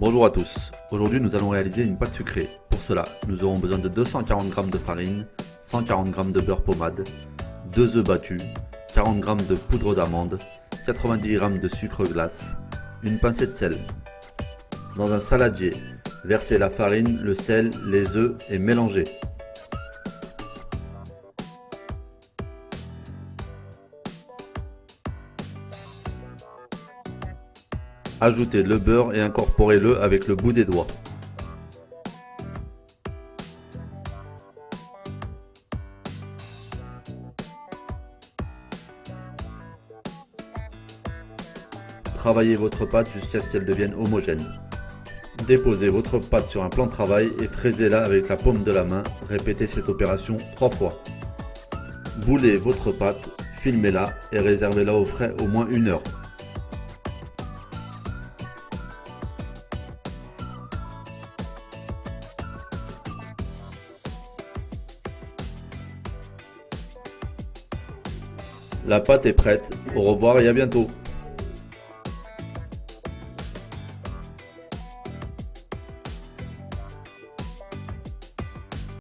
Bonjour à tous, aujourd'hui nous allons réaliser une pâte sucrée. Pour cela, nous aurons besoin de 240 g de farine, 140 g de beurre pommade, 2 œufs battus, 40 g de poudre d'amande, 90 g de sucre glace, une pincée de sel. Dans un saladier, versez la farine, le sel, les œufs et mélangez. Ajoutez le beurre et incorporez-le avec le bout des doigts. Travaillez votre pâte jusqu'à ce qu'elle devienne homogène. Déposez votre pâte sur un plan de travail et fraisez-la avec la paume de la main. Répétez cette opération trois fois. Boulez votre pâte, filmez-la et réservez-la au frais au moins une heure. La pâte est prête, au revoir et à bientôt